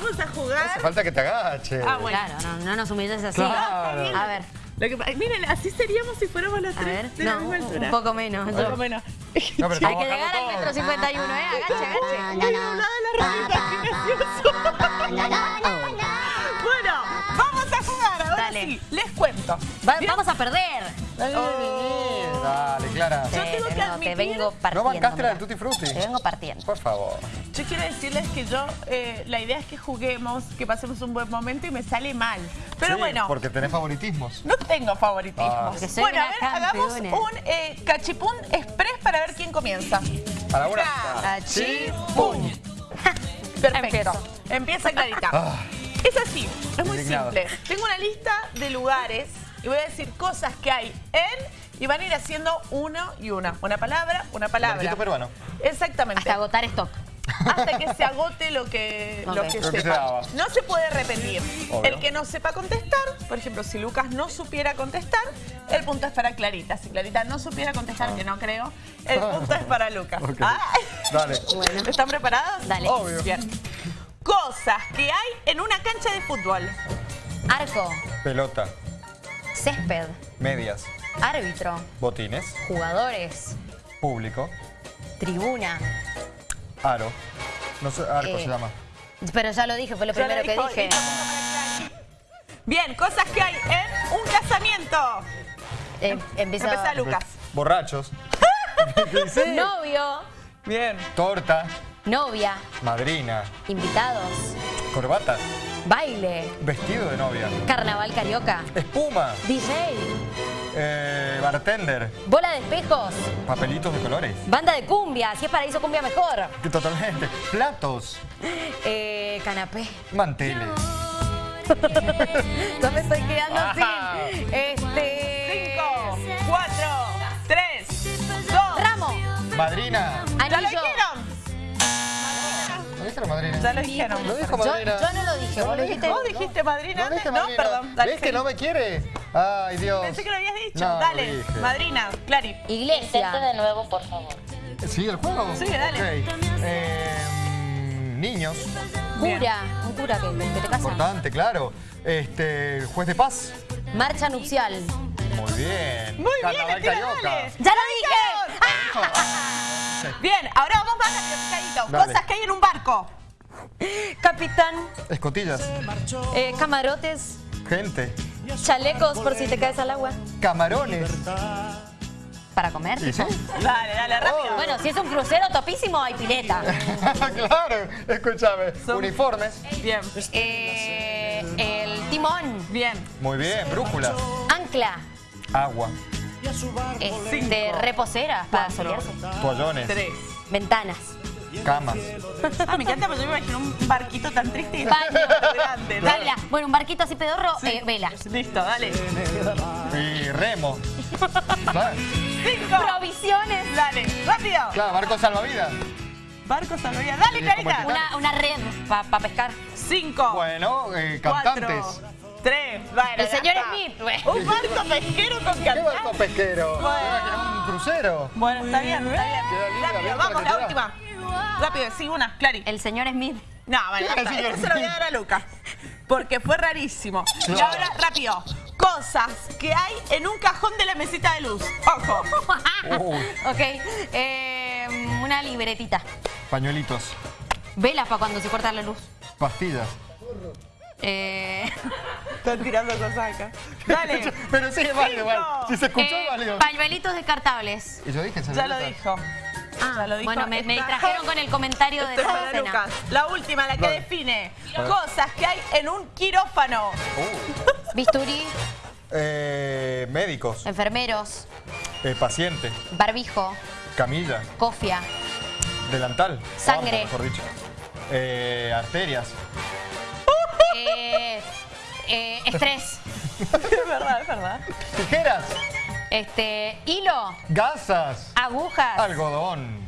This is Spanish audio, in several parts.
Vamos a jugar. Hace falta que te agaches. Ah, bueno. Claro, no, no nos humilles así. Claro. A ver, Lo que, miren, así seríamos si fuéramos los a tres ver. de la No, misma altura. un poco menos. Un poco menos. No, pero Hay que llegar al metro 51, ¿eh? Agache, agache. Qué gracioso. Dale. sí, les cuento. Va- vamos a perder. Oh. Dale, Clara. Yo Te- tengo que no, te admitir- vengo ¿No partiendo. bancaste la del mira. Tutti Frutti? Te vengo partiendo. Por favor. Yo quiero decirles que yo, eh, la idea es que juguemos, que pasemos un buen momento y me sale mal. Pero Sí, bueno, Porque tenés favoritismos. no tengo favoritismo. Ah. Porque soy bueno, a una ver, hagamos campeona. un eh, cachipún express para ver quién comienza. A la una. Cachipún. Perfecto. Empiezo. Empieza Clarita. Ah. Es así, es muy Indignado. simple. Tengo una lista de lugares y voy a decir cosas que hay en y van a ir haciendo uno y una. Una palabra, una palabra. Peruano. Exactamente. Hasta agotar stock. Hasta que se agote lo que, lo que que se sepa. daba. No se puede repetir. Obvio. El que no sepa contestar, por ejemplo, si Lucas no supiera contestar, el punto es para Clarita. Si Clarita no supiera contestar, que no creo, el punto es para Lucas. Ok. Ah. Dale. ¿Están preparados? Dale. Obvio. Bien. Cosas que hay en una cancha de fútbol. Arco, Pelota. césped, Medias. árbitro, Botines. jugadores, Público. tribuna. Aro. No sé, arco Eh, se llama. Pero ya lo dije, fue lo Ya lo primero que dije. Bien, cosas que hay en un casamiento. Eh, empieza. Empezá, Lucas. Borrachos. Sí. Novio, Bien. Torta. Novia, Madrina. invitados, Corbatas. baile, Vestido de novia. carnaval carioca, Espuma. DJ, eh, bartender. bola de espejos, Papelitos de colores. banda de cumbia, si es paraíso cumbia mejor, Totalmente. Platos. eh, canapé. Manteles. No me estoy quedando Ajá. sin. Este. Cinco, cuatro, tres, dos. Ramo, Madrina. Dijeron madrina? Ya lo dijeron. Lo dijo Yo, madrina. yo no lo dije, vos lo dijiste. ¿Vos dijiste madrina antes? No, perdón. Dale, ¿Ves que no me quiere? Ay, Dios. Pensé que lo habías dicho. No, dale, dije. madrina, Clary. Iglesia. de nuevo, por favor. ¿Sigue el juego? Sí, dale. Ok. Eh, niños. Cura. Un cura que, que te casa. Importante, claro. Este, juez de paz. Marcha nupcial. Muy bien. Muy bien, Carnaval Estela, Carioca. dale. ¡Ya lo dije! Bien, ahora vamos más rápido, picadito. Dale. Cosas que hay en un barco. Capitán, Escotillas. eh, camarotes, Gente. chalecos por si te caes al agua. Camarones. Para comer. ¿Y sí? Dale, dale, rápido. Bueno, si es un crucero topísimo, hay pileta. claro. Escúchame. Son- Uniformes. Bien, Eh, el timón, bien. Muy bien. Brújulas. ancla, Agua. Este, reposeras para solearse, Toallones. Tres. ventanas, Camas. Ah, me encanta porque yo me imagino un barquito tan triste y grande. Dale. vela. Bueno, un barquito así pedorro, eh, vela. Listo, dale. Y remo. Cinco. Provisiones, Dale, rápido. claro barco salvavidas. Barco salvavidas. Dale, Clarita. Una, una red para pescar. Cinco. Bueno, eh, Cuatro. Tres. Bueno, El ya señor está. Smith, güey. Un barco pesquero con ¿Qué barco pesquero? Bueno. ¿Era que era un crucero? Bueno, está bien, está bien. Queda Rápido, bien, vamos, la queda. última. Rápido, sí, una, Clary. El señor Smith. No, bueno, ¿Qué basta, señor esto se lo voy a dar a Lucas. Porque fue rarísimo. Y Claro. ahora, rápido. Cosas que hay en un cajón de la mesita de luz. Ojo. Ok. eh, una libretita. pañuelitos, Velas para cuando se corta la luz. pastillas. Eh, Están tirando cosas acá. Dale. Pero sí, es válido, Cinco. igual. Si se escuchó, eh, es válido. pañuelitos descartables. Y yo dije, Ya lo dijo. Ya lo dijo. bueno, me, me distrajeron con el comentario de la cena. Lucas. La última, la que define ver. cosas que hay en un quirófano. Uh, Bisturí, eh, médicos, enfermeros, eh, paciente, barbijo, camilla, cofia, delantal. Sangre. Vamos, mejor dicho. Eh, arterias. Estrés, Es verdad, es verdad. Tijeras. este, hilo, Gasas. agujas, Algodón.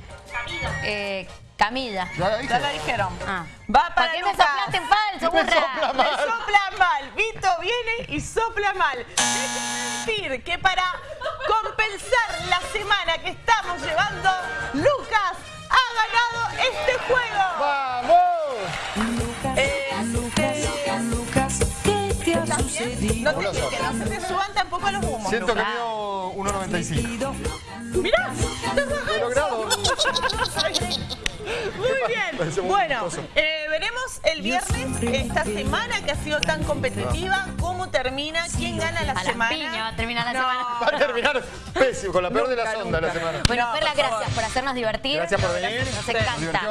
eh, camilla. Ya la dije. Ya lo dijeron. Ah. Va para ¿Para qué me soplaste en falso, Me sopla Me mal. sopla mal. Vito viene y sopla mal. Decir que para compensar la semana que estamos llevando, Lucas No te, que no se te suban tampoco los humos. Siento que mido 1.95. Mirá, Lo he logrado. Muy bien. Bueno, eh, veremos el viernes, esta semana que ha sido tan competitiva, cómo termina, quién gana la A las semana. piñas termina la No. semana. Va a terminar pésimo, con la peor de las Nunca, ondas la nunca. semana. Bueno, No, Perla, gracias por hacernos divertir. Gracias por venir. Nos encanta.